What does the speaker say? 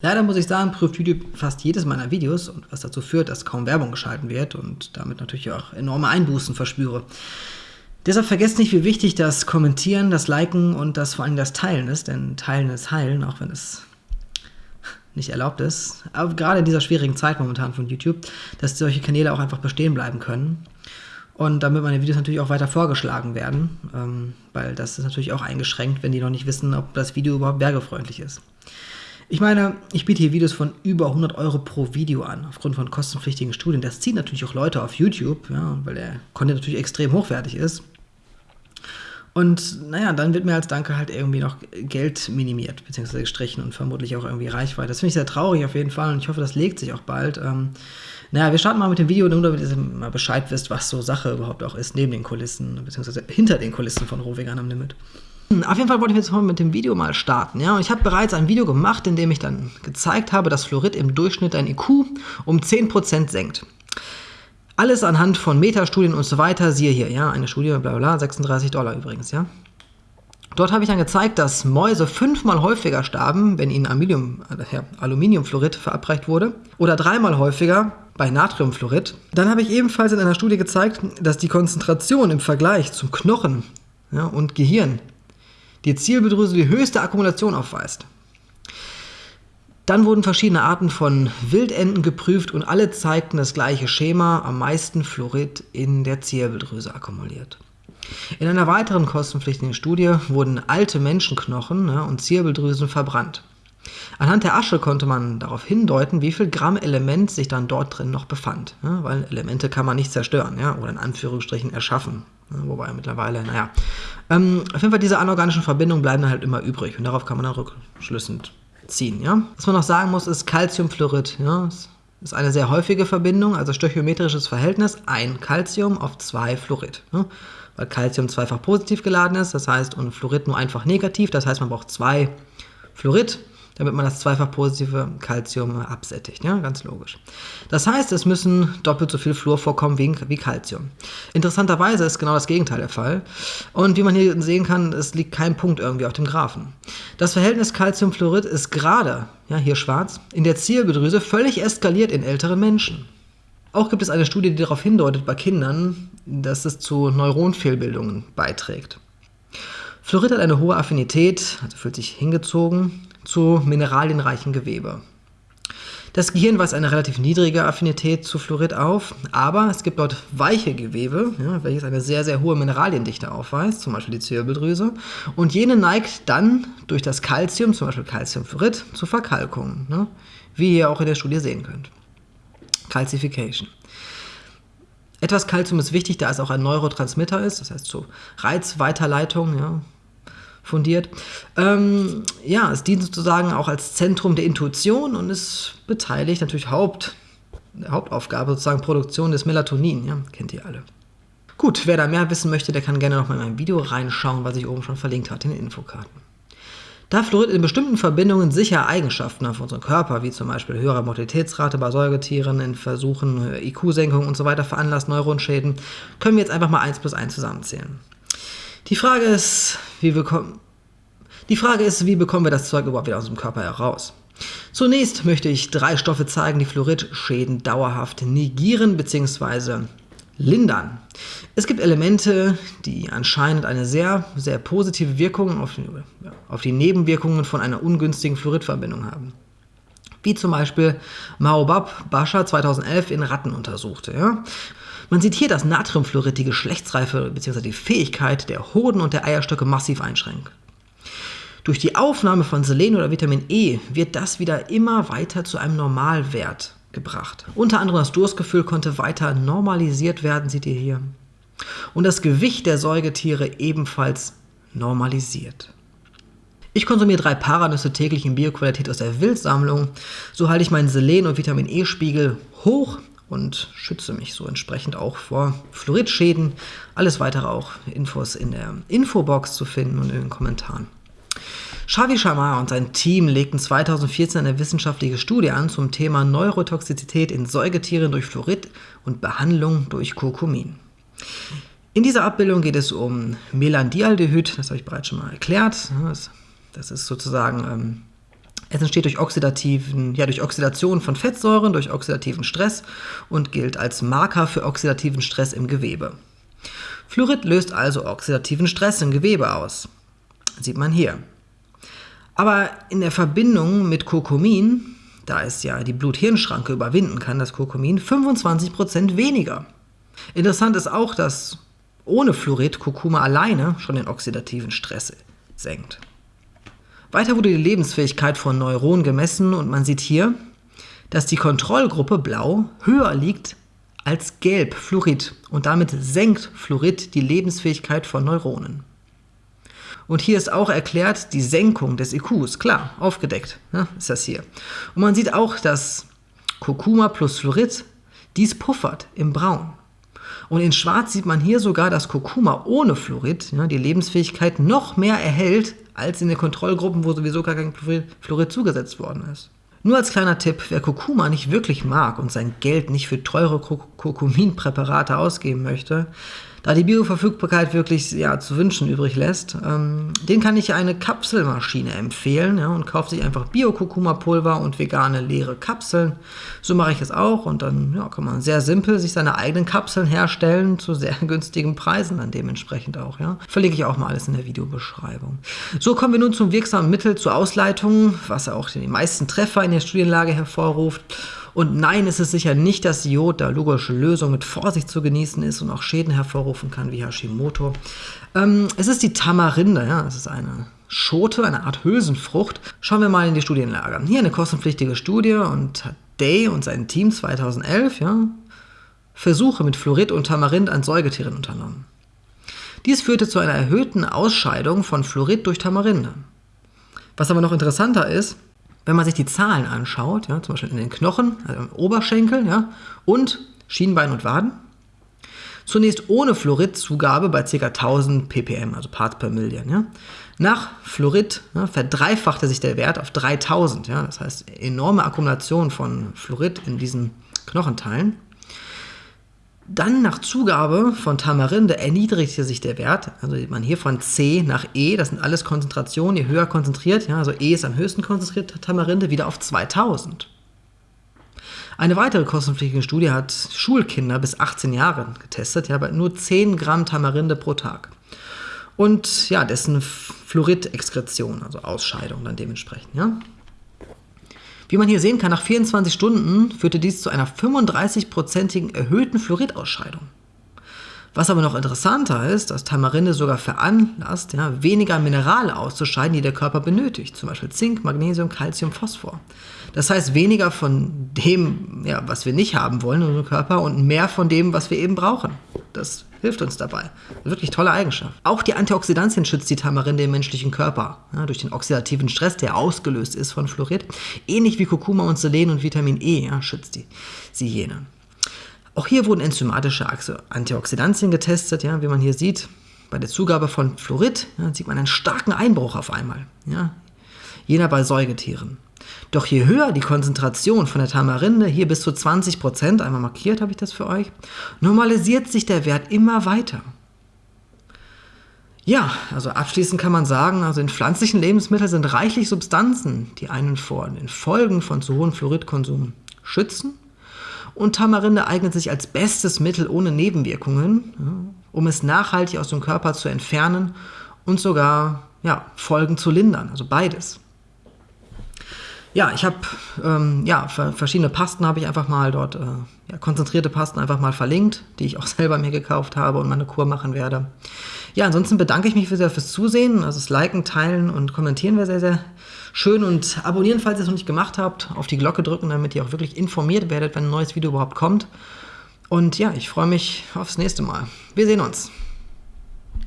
Leider muss ich sagen, prüft YouTube fast jedes meiner Videos und was dazu führt, dass kaum Werbung geschalten wird und damit natürlich auch enorme Einbußen verspüre. Deshalb vergesst nicht, wie wichtig das Kommentieren, das Liken und das vor allem das Teilen ist, denn Teilen ist Heilen, auch wenn es nicht erlaubt ist. Aber gerade in dieser schwierigen Zeit momentan von YouTube, dass solche Kanäle auch einfach bestehen bleiben können. Und damit meine Videos natürlich auch weiter vorgeschlagen werden, ähm, weil das ist natürlich auch eingeschränkt, wenn die noch nicht wissen, ob das Video überhaupt werbefreundlich ist. Ich meine, ich biete hier Videos von über 100 Euro pro Video an, aufgrund von kostenpflichtigen Studien. Das zieht natürlich auch Leute auf YouTube, ja, weil der Content natürlich extrem hochwertig ist. Und naja, dann wird mir als Danke halt irgendwie noch Geld minimiert, beziehungsweise gestrichen und vermutlich auch irgendwie Reichweite. Das finde ich sehr traurig auf jeden Fall und ich hoffe, das legt sich auch bald. Ähm, naja, wir starten mal mit dem Video, nur damit ihr mal Bescheid wisst, was so Sache überhaupt auch ist, neben den Kulissen, beziehungsweise hinter den Kulissen von Rohvegan am Limit. Auf jeden Fall wollte ich jetzt mit dem Video mal starten. Ja? Und ich habe bereits ein Video gemacht, in dem ich dann gezeigt habe, dass Fluorid im Durchschnitt ein IQ um 10% senkt. Alles anhand von Metastudien und so weiter. Siehe hier, ja, eine Studie, bla bla, 36 Dollar übrigens, ja. Dort habe ich dann gezeigt, dass Mäuse fünfmal häufiger starben, wenn ihnen Aluminium, äh, Aluminiumfluorid verabreicht wurde, oder dreimal häufiger bei Natriumfluorid. Dann habe ich ebenfalls in einer Studie gezeigt, dass die Konzentration im Vergleich zum Knochen ja, und Gehirn die Zielbedrüse die höchste Akkumulation aufweist. Dann wurden verschiedene Arten von Wildenten geprüft und alle zeigten das gleiche Schema, am meisten Fluorid in der Zirbeldrüse akkumuliert. In einer weiteren kostenpflichtigen Studie wurden alte Menschenknochen ne, und Zirbeldrüsen verbrannt. Anhand der Asche konnte man darauf hindeuten, wie viel Gramm Element sich dann dort drin noch befand. Ja, weil Elemente kann man nicht zerstören ja, oder in Anführungsstrichen erschaffen. Ja, wobei mittlerweile, naja. Ähm, auf jeden Fall diese anorganischen Verbindungen bleiben dann halt immer übrig und darauf kann man dann rückschlüssend ziehen. Ja? Was man noch sagen muss, ist Calciumfluorid. Ja? Das ist eine sehr häufige Verbindung, also stöchiometrisches Verhältnis, ein Calcium auf zwei Fluorid. Ja? Weil Calcium zweifach positiv geladen ist, das heißt, und Fluorid nur einfach negativ, das heißt, man braucht zwei Fluorid damit man das zweifach positive Calcium absättigt. Ja, ganz logisch. Das heißt, es müssen doppelt so viel Fluor vorkommen wie, wie Calcium. Interessanterweise ist genau das Gegenteil der Fall. Und wie man hier sehen kann, es liegt kein Punkt irgendwie auf dem Graphen. Das Verhältnis Calciumfluorid ist gerade, ja, hier schwarz, in der Zielbedrüse völlig eskaliert in älteren Menschen. Auch gibt es eine Studie, die darauf hindeutet bei Kindern, dass es zu Neuronfehlbildungen beiträgt. Fluorid hat eine hohe Affinität, also fühlt sich hingezogen, zu mineralienreichen Gewebe. Das Gehirn weist eine relativ niedrige Affinität zu Fluorid auf, aber es gibt dort weiche Gewebe, ja, welches eine sehr, sehr hohe Mineraliendichte aufweist, zum Beispiel die Zirbeldrüse, und jene neigt dann durch das Calcium, zum Beispiel Calciumfluorid, zu Verkalkungen, ne, wie ihr auch in der Studie sehen könnt. Calcification. Etwas Calcium ist wichtig, da es auch ein Neurotransmitter ist, das heißt zur Reizweiterleitung, ja, fundiert. Ähm, ja, es dient sozusagen auch als Zentrum der Intuition und ist beteiligt natürlich Haupt, Hauptaufgabe sozusagen Produktion des Melatonin, ja, kennt ihr alle. Gut, wer da mehr wissen möchte, der kann gerne noch mal in mein Video reinschauen, was ich oben schon verlinkt hatte in den Infokarten. Da Fluorid in bestimmten Verbindungen sicher Eigenschaften auf unseren Körper, wie zum Beispiel höhere Mortalitätsrate bei Säugetieren, in Versuchen IQ-Senkung und so weiter veranlasst, Neuronschäden, können wir jetzt einfach mal 1 plus 1 zusammenzählen. Die Frage ist, wie bekommen, die Frage ist, wie bekommen wir das Zeug überhaupt wieder aus dem Körper heraus? Zunächst möchte ich drei Stoffe zeigen, die Fluoridschäden dauerhaft negieren bzw. lindern. Es gibt Elemente, die anscheinend eine sehr, sehr positive Wirkung auf, auf die Nebenwirkungen von einer ungünstigen Fluoridverbindung haben wie zum Beispiel Maobab Bascha 2011 in Ratten untersuchte. Ja? Man sieht hier, dass Natriumfluorid die Geschlechtsreife bzw. die Fähigkeit der Hoden und der Eierstöcke massiv einschränkt. Durch die Aufnahme von Selen oder Vitamin E wird das wieder immer weiter zu einem Normalwert gebracht. Unter anderem das Durstgefühl konnte weiter normalisiert werden, seht ihr hier. Und das Gewicht der Säugetiere ebenfalls normalisiert. Ich konsumiere drei Paranüsse täglich in Bioqualität aus der Wildsammlung. So halte ich meinen Selen- und Vitamin E-Spiegel hoch und schütze mich so entsprechend auch vor Fluoridschäden. Alles weitere auch Infos in der Infobox zu finden und in den Kommentaren. Shavi Sharma und sein Team legten 2014 eine wissenschaftliche Studie an zum Thema Neurotoxizität in Säugetieren durch Fluorid und Behandlung durch Kurkumin. In dieser Abbildung geht es um Melandialdehyd, das habe ich bereits schon mal erklärt. Das, ist sozusagen ähm, Es entsteht durch, oxidativen, ja, durch Oxidation von Fettsäuren, durch oxidativen Stress und gilt als Marker für oxidativen Stress im Gewebe. Fluorid löst also oxidativen Stress im Gewebe aus. Sieht man hier. Aber in der Verbindung mit Kurkumin, da es ja die Blut-Hirn-Schranke überwinden kann, das Kurkumin, 25% weniger. Interessant ist auch, dass ohne Fluorid Kurkuma alleine schon den oxidativen Stress senkt. Weiter wurde die Lebensfähigkeit von Neuronen gemessen und man sieht hier, dass die Kontrollgruppe blau höher liegt als gelb Fluorid und damit senkt Fluorid die Lebensfähigkeit von Neuronen. Und hier ist auch erklärt die Senkung des IQs, klar, aufgedeckt ja, ist das hier. Und man sieht auch, dass Kurkuma plus Fluorid dies puffert im Braun. Und in Schwarz sieht man hier sogar, dass Kurkuma ohne Fluorid ja, die Lebensfähigkeit noch mehr erhält als in den Kontrollgruppen, wo sowieso gar kein Fluorid zugesetzt worden ist. Nur als kleiner Tipp, wer Kurkuma nicht wirklich mag und sein Geld nicht für teure Kurkuminpräparate ausgeben möchte, da die Bioverfügbarkeit wirklich ja, zu wünschen übrig lässt, ähm, den kann ich eine Kapselmaschine empfehlen ja, und kauft sich einfach Bio-Kurkuma-Pulver und vegane leere Kapseln. So mache ich es auch und dann ja, kann man sehr simpel sich seine eigenen Kapseln herstellen zu sehr günstigen Preisen dann dementsprechend auch. Ja. Verlinke ich auch mal alles in der Videobeschreibung. So kommen wir nun zum wirksamen Mittel zur Ausleitung, was auch die meisten Treffer in der Studienlage hervorruft. Und nein, es ist sicher nicht das Jod, da logische Lösung mit Vorsicht zu genießen ist und auch Schäden hervorrufen kann, wie Hashimoto. Ähm, es ist die Tamarinde, ja, es ist eine Schote, eine Art Hülsenfrucht. Schauen wir mal in die Studienlager. Hier eine kostenpflichtige Studie und hat Day und sein Team 2011 ja, Versuche mit Fluorid und Tamarind an Säugetieren unternommen. Dies führte zu einer erhöhten Ausscheidung von Fluorid durch Tamarinde. Was aber noch interessanter ist, wenn man sich die Zahlen anschaut, ja, zum Beispiel in den Knochen, also im Oberschenkel ja, und Schienbein und Waden, zunächst ohne Fluoridzugabe bei ca. 1000 ppm, also Parts per Million. Ja. Nach Fluorid ja, verdreifachte sich der Wert auf 3000, ja, das heißt enorme Akkumulation von Fluorid in diesen Knochenteilen. Dann nach Zugabe von Tamarinde erniedrigte sich der Wert, also man hier von C nach E, das sind alles Konzentrationen, je höher konzentriert, ja, also E ist am höchsten konzentriert, Tamarinde wieder auf 2000. Eine weitere kostenpflichtige Studie hat Schulkinder bis 18 Jahre getestet, ja, bei nur 10 Gramm Tamarinde pro Tag. Und ja, dessen Fluoridexkretion, also Ausscheidung dann dementsprechend, ja. Wie man hier sehen kann, nach 24 Stunden führte dies zu einer 35-prozentigen erhöhten Fluoridausscheidung. Was aber noch interessanter ist, dass Tamarinde sogar veranlasst, ja, weniger Minerale auszuscheiden, die der Körper benötigt, zum Beispiel Zink, Magnesium, Calcium, Phosphor. Das heißt weniger von dem, ja, was wir nicht haben wollen in unserem Körper und mehr von dem, was wir eben brauchen. Das hilft uns dabei. Wirklich tolle Eigenschaft. Auch die Antioxidantien schützt die Tamarinde im menschlichen Körper ja, durch den oxidativen Stress, der ausgelöst ist von Fluorid. Ähnlich wie Kurkuma und Selen und Vitamin E ja, schützt die, sie jene. Auch hier wurden enzymatische Antioxidantien getestet, ja, wie man hier sieht. Bei der Zugabe von Fluorid ja, sieht man einen starken Einbruch auf einmal. Ja, jener bei Säugetieren. Doch je höher die Konzentration von der Tamarinde, hier bis zu 20 Prozent, einmal markiert habe ich das für euch, normalisiert sich der Wert immer weiter. Ja, also abschließend kann man sagen, also in pflanzlichen Lebensmitteln sind reichlich Substanzen, die einen vor den Folgen von zu hohem Fluoridkonsum schützen. Und Tamarinde eignet sich als bestes Mittel ohne Nebenwirkungen, um es nachhaltig aus dem Körper zu entfernen und sogar ja, Folgen zu lindern, also beides. Ja, ich habe ähm, ja, verschiedene Pasten habe ich einfach mal dort, äh, ja, konzentrierte Pasten einfach mal verlinkt, die ich auch selber mir gekauft habe und meine Kur machen werde. Ja, ansonsten bedanke ich mich sehr fürs Zusehen. Also das Liken, Teilen und Kommentieren wäre sehr, sehr schön. Und abonnieren, falls ihr es noch nicht gemacht habt. Auf die Glocke drücken, damit ihr auch wirklich informiert werdet, wenn ein neues Video überhaupt kommt. Und ja, ich freue mich aufs nächste Mal. Wir sehen uns.